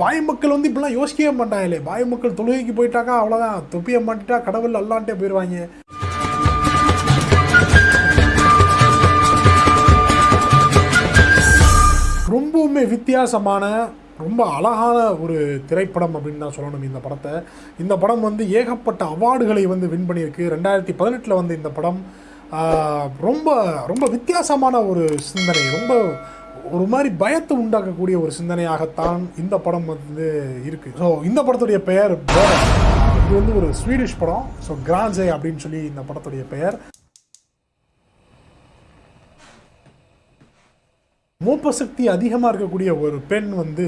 பாய் மக்கள் வந்து இப்படிலாம் யோசிக்கவே மாட்டாங்களே. பாய் மக்கள் தொழுகைக்கு போயிட்டாக்கா அவ்வளோதான் தொப்பியை மாட்டிட்டா கடவுள் அல்லான்ட்டே போயிடுவாங்க ரொம்பவுமே வித்தியாசமான ரொம்ப அழகான ஒரு திரைப்படம் அப்படின்னு தான் சொல்லணும் இந்த படத்தை. இந்த படம் வந்து ஏகப்பட்ட அவார்டுகளை வந்து வின் பண்ணியிருக்கு. ரெண்டாயிரத்தி பதினெட்டில் வந்து இந்த படம் ரொம்ப ரொம்ப வித்தியாசமான ஒரு சிந்தனை. ரொம்ப ஒரு மாதிரி பயத்தை உண்டாக்கக்கூடிய ஒரு சிந்தனையாகத்தான் இந்த படம் வந்து இருக்கு. ஸோ இந்த படத்துடைய பெயர் இது வந்து ஒரு ஸ்வீடிஷ் படம். ஸோ கிராஞ்சே அப்படின்னு சொல்லி இந்த படத்துடைய பெயர். மூப்ப சக்தி அதிகமாக இருக்கக்கூடிய ஒரு பெண் வந்து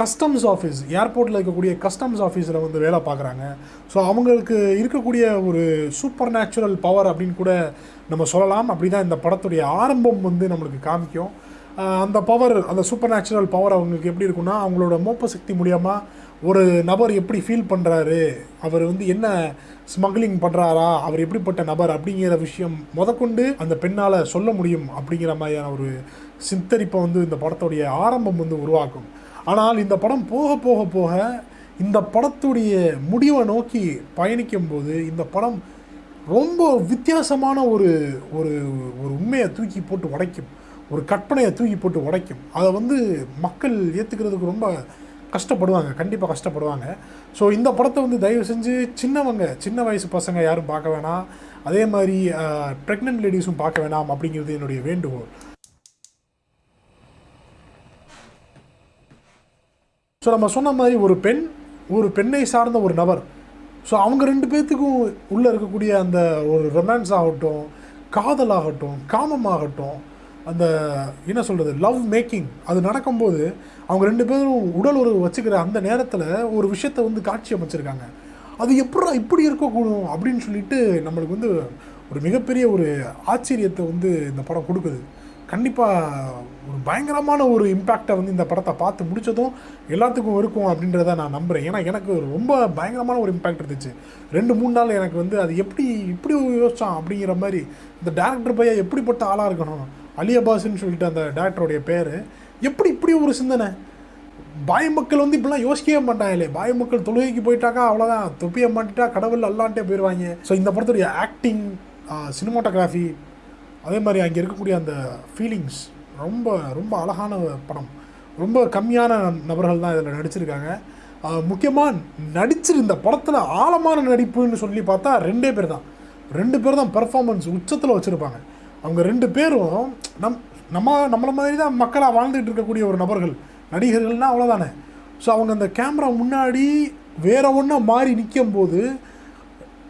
கஸ்டம்ஸ் ஆஃபீஸ் ஏர்போர்ட்டில் இருக்கக்கூடிய கஸ்டம்ஸ் ஆஃபீஸில் வந்து வேலை பார்க்குறாங்க. ஸோ அவங்களுக்கு இருக்கக்கூடிய ஒரு சூப்பர் நேச்சுரல் பவர் அப்படின்னு கூட நம்ம சொல்லலாம். அப்படி தான் இந்த படத்துடைய ஆரம்பம் வந்து நம்மளுக்கு காமிக்கும். அந்த பவர் அந்த சூப்பர் நேச்சுரல் பவர் அவங்களுக்கு எப்படி இருக்குன்னா அவங்களோட மோப்ப சக்தி மூலியமாக ஒரு நபர் எப்படி ஃபீல் பண்ணுறாரு அவர் வந்து என்ன ஸ்மக்லிங் பண்ணுறாரா அவர் எப்படிப்பட்ட நபர் அப்படிங்கிற விஷயம் முதற்கொண்டு அந்த பெண்ணால் சொல்ல முடியும் அப்படிங்கிற மாதிரியான ஒரு சித்தரிப்பை வந்து இந்த படத்துடைய ஆரம்பம் வந்து உருவாக்கும். ஆனால் இந்த படம் போக போக போக இந்த படத்துடைய முடிவை நோக்கி பயணிக்கும்போது இந்த படம் ரொம்ப வித்தியாசமான ஒரு ஒரு ஒரு உண்மையை தூக்கி போட்டு உடைக்கும். ஒரு கற்பனையை தூக்கி போட்டு உடைக்கும். அதை வந்து மக்கள் ஏற்றுக்கிறதுக்கு ரொம்ப கஷ்டப்படுவாங்க. கண்டிப்பாக கஷ்டப்படுவாங்க. ஸோ இந்த படத்தை வந்து தயவு செஞ்சு சின்னவங்க சின்ன வயசு பசங்க யாரும் பார்க்க வேணாம். அதே மாதிரி ப்ரெக்னென்ட் லேடிஸும் பார்க்க வேணாம் அப்படிங்கிறது என்னுடைய வேண்டுகோள். ஸோ நம்ம சொன்ன மாதிரி ஒரு பெண் ஒரு பெண்ணை சார்ந்த ஒரு நபர். ஸோ அவங்க ரெண்டு பேர்த்துக்கும் உள்ளே இருக்கக்கூடிய அந்த ஒரு ரொமான்ஸ் ஆகட்டும் காதல் ஆகட்டும் காமம் ஆகட்டும் அந்த என்ன சொல்கிறது லவ் மேக்கிங் அது நடக்கும்போது அவங்க ரெண்டு பேரும் உடல் உறவு வச்சுக்கிற அந்த நேரத்தில் ஒரு விஷயத்தை வந்து காட்சி அமைச்சிருக்காங்க. அது எப்படி இப்படி இருக்கக்கூடும் அப்படின்னு சொல்லிட்டு நம்மளுக்கு வந்து ஒரு மிகப்பெரிய ஒரு ஆச்சரியத்தை வந்து இந்த படம் கொடுக்குது. கண்டிப்பாக ஒரு பயங்கரமான ஒரு இம்பேக்டை வந்து இந்த படத்தை பார்த்து முடித்ததும் எல்லாத்துக்கும் இருக்கும் அப்படின்றத நான் நம்புகிறேன் ஏன்னா எனக்கு ரொம்ப பயங்கரமான ஒரு இம்பேக்ட் இருந்துச்சு. ரெண்டு மூணு நாள் எனக்கு வந்து அது எப்படி இப்படி யோசித்தான் அப்படிங்கிற மாதிரி இந்த டேரக்டர் பையன் எப்படிப்பட்ட ஆளாக இருக்கணும்? அலி அப்பாஸ்ன்னு சொல்லிட்டு அந்த டேரக்டருடைய பேர். எப்படி இப்படி ஒரு சிந்தனை? பாய் மக்கள் வந்து இப்படிலாம் யோசிக்கவே மாட்டாங்களே. பாய் மக்கள் தொழுகைக்கு போயிட்டாக்கா அவ்வளோதான் தொப்பியை மாட்டிட்டா கடவுள் அல்லான்ட்டே போயிடுவாங்க ஸோ இந்த படத்துடைய ஆக்டிங் சினிமாட்டோகிராஃபி அதே மாதிரி அங்கே இருக்கக்கூடிய அந்த ஃபீலிங்ஸ் ரொம்ப ரொம்ப அழகான படம். ரொம்ப கம்மியான நபர்கள் தான் இதில் நடிச்சிருக்காங்க. முக்கியமாக நடிச்சிருந்த படத்தில் ஆழமான நடிப்புன்னு சொல்லி பார்த்தா ரெண்டே பேர் தான். ரெண்டு பேர் தான் பெர்ஃபார்மன்ஸ் உச்சத்தில் வச்சுருப்பாங்க. அவங்க ரெண்டு பேரும் நம் நம்ம நம்மளை மாதிரி தான் மக்களாக வாழ்ந்துட்டு இருக்கக்கூடிய ஒரு நபர்கள். நடிகர்கள்னால் அவ்வளோதானே ஸோ அவங்க அந்த கேமரா முன்னாடி வேற ஒன்றா மாறி நிற்கும் போது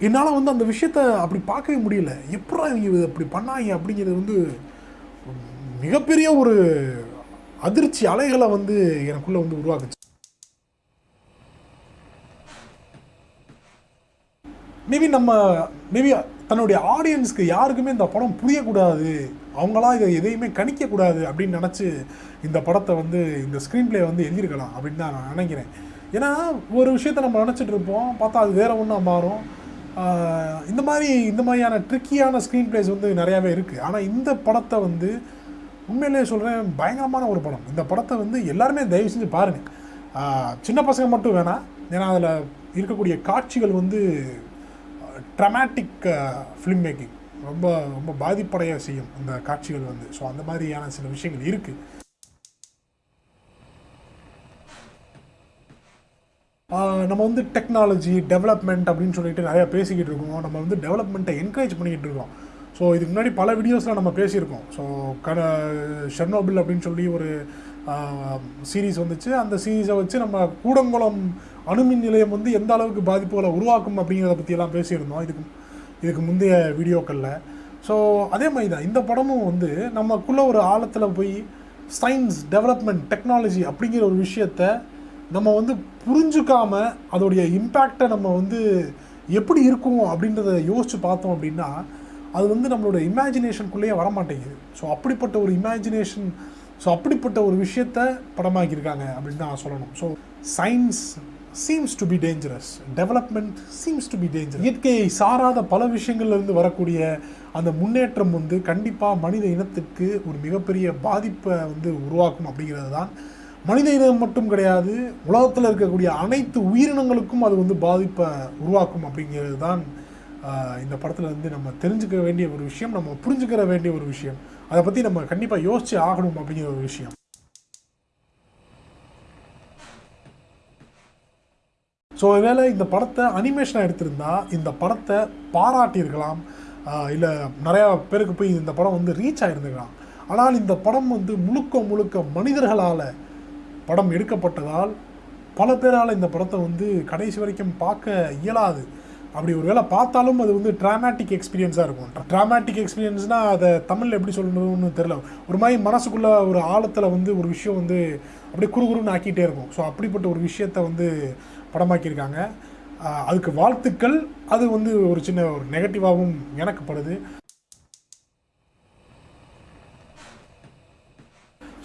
என்னால் வந்து அந்த விஷயத்த அப்படி பார்க்கவே முடியல. எப்படா இவங்க இதை அப்படி பண்ணாங்க அப்படிங்கிறது வந்து மிகப்பெரிய ஒரு அதிர்ச்சி அலைகளை வந்து எனக்குள்ளே வந்து உருவாக்குச்சு. மேபி நம்ம மேபி தன்னுடைய ஆடியன்ஸ்க்கு யாருக்குமே இந்த படம் புரியக்கூடாது. அவங்களாம் இதை எதையுமே கணிக்கக்கூடாது அப்படின்னு நினச்சி இந்த படத்தை வந்து இந்த ஸ்க்ரீன் ப்ளே வந்து எழுதியிருக்கலாம் அப்படின்னு தான் நான் நினைக்கிறேன். ஏன்னா ஒரு விஷயத்த நம்ம நினச்சிட்டு இருப்போம் பார்த்தா அது வேறு ஒன்றா மாறும். இந்த மாதிரி இந்த மாதிரியான ட்ரிக்கியான ஸ்க்ரீன் ப்ளேஸ் வந்து நிறையாவே இருக்குது ஆனால் இந்த படத்தை வந்து உண்மையிலேயே சொல்கிறேன் பயங்கரமான ஒரு படம். இந்த படத்தை வந்து எல்லாருமே தயவு செஞ்சு பாருங்கள் சின்ன பசங்க மட்டும் வேணாம். ஏன்னா அதில் இருக்கக்கூடிய காட்சிகள் வந்து ட்ரமாட்டிக் ஃபிலிம் மேக்கிங் ரொம்ப ரொம்ப பாதிப்படைய செய்யும் அந்த காட்சிகள் வந்து. ஸோ அந்த மாதிரியான சில விஷயங்கள் இருக்குது நம்ம வந்து டெக்னாலஜி டெவலப்மெண்ட் அப்படின்னு சொல்லிட்டு நிறையா பேசிக்கிட்டு இருக்கோம். நம்ம வந்து டெவலப்மெண்ட்டை என்கரேஜ் பண்ணிக்கிட்டு இருக்கோம். ஸோ இதுக்கு முன்னாடி பல வீடியோஸில் நம்ம பேசியிருக்கோம். ஸோ கட ஷெர்னோபிள் அப்படின்னு சொல்லி ஒரு சீரீஸ் வந்துச்சு. அந்த சீரீஸை வச்சு நம்ம கூடங்குளம் அணுமின் நிலையம் வந்து எந்த அளவுக்கு பாதிப்புகளை உருவாக்கும் அப்படிங்கிறத பற்றியெல்லாம் பேசியிருந்தோம். இதுக்கு இதுக்கு முந்தைய வீடியோக்களில். ஸோ அதே மாதிரி தான் இந்த படமும் வந்து நமக்குள்ளே ஒரு ஆழத்தில் போய் சயின்ஸ் டெவலப்மெண்ட் டெக்னாலஜி அப்படிங்கிற ஒரு விஷயத்த நம்ம வந்து புரிஞ்சுக்காமல் அதோடைய இம்பேக்டை நம்ம வந்து எப்படி இருக்கும் அப்படின்றத யோசித்து பார்த்தோம் அப்படின்னா அது வந்து நம்மளோட இமேஜினேஷனுக்குள்ளேயே வரமாட்டேங்குது. ஸோ அப்படிப்பட்ட ஒரு இமேஜினேஷன் ஸோ அப்படிப்பட்ட ஒரு விஷயத்த படமாக்கியிருக்காங்க அப்படின்னு தான் சொல்லணும். So science seems to be dangerous development seems to be danger இயற்கையை சாராத பல விஷயங்கள்லேருந்து வரக்கூடிய அந்த முன்னேற்றம் வந்து கண்டிப்பாக மனித இனத்துக்கு ஒரு மிகப்பெரிய பாதிப்பை வந்து உருவாக்கும் அப்படிங்கிறது தான் மனித இனம் மட்டும் கிடையாது உலகத்தில் இருக்கக்கூடிய அனைத்து உயிரினங்களுக்கும் அது வந்து பாதிப்பை உருவாக்கும் அப்படிங்கிறது தான் இந்த படத்தில் வந்து நம்ம தெரிஞ்சுக்க வேண்டிய ஒரு விஷயம் நம்ம புரிஞ்சுக்கிற வேண்டிய ஒரு விஷயம். அதை பற்றி நம்ம கண்டிப்பாக யோசிச்சு ஆகணும் அப்படிங்கிற ஒரு விஷயம். ஸோ ஒருவேளை இந்த படத்தை அனிமேஷனாக எடுத்திருந்தா இந்த படத்தை பாராட்டியிருக்கலாம். இல்லை நிறையா பேருக்கு போய் இந்த படம் வந்து ரீச் ஆகிருந்துக்கலாம் ஆனால் இந்த படம் வந்து முழுக்க முழுக்க மனிதர்களால் படம் எடுக்கப்பட்டதால் பல பேரால் இந்த படத்தை வந்து கடைசி வரைக்கும் பார்க்க இயலாது. அப்படி ஒரு வேளை பார்த்தாலும் அது வந்து ட்ராமேட்டிக் எக்ஸ்பீரியன்ஸாக இருக்கும். ட்ராமேட்டிக் எக்ஸ்பீரியன்ஸ்னால் அதை தமிழில் எப்படி சொல்லணும்னு தெரில ஒரு மாதிரி மனசுக்குள்ளே ஒரு ஆழத்தில் வந்து ஒரு விஷயம் வந்து அப்படியே குறுகுறுன்னு ஆக்கிட்டே இருக்கும். ஸோ அப்படிப்பட்ட ஒரு விஷயத்தை வந்து படமாக்கியிருக்காங்க. அதுக்கு வாழ்த்துக்கள். அது வந்து ஒரு சின்ன ஒரு நெகட்டிவாகவும் எனக்குப்படுது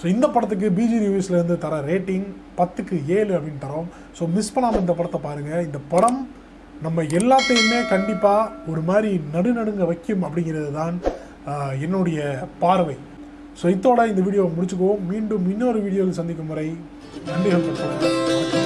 ஸோ இந்த படத்துக்கு பிஜி ரிவ்யூஸ்லேருந்து தர ரேட்டிங் பத்துக்கு ஏழு அப்படின்னு தரோம். ஸோ மிஸ் பண்ணாமல் இந்த படத்தை பாருங்கள் இந்த படம் நம்ம எல்லாத்தையுமே கண்டிப்பாக ஒரு மாதிரி நடுநடுங்க வைக்கும் அப்படிங்கிறது தான் என்னுடைய பார்வை. ஸோ இதோட இந்த வீடியோவை முடிச்சுக்குவோம். மீண்டும் இன்னொரு வீடியோவில் சந்திக்கும் முறை நன்றிகள்.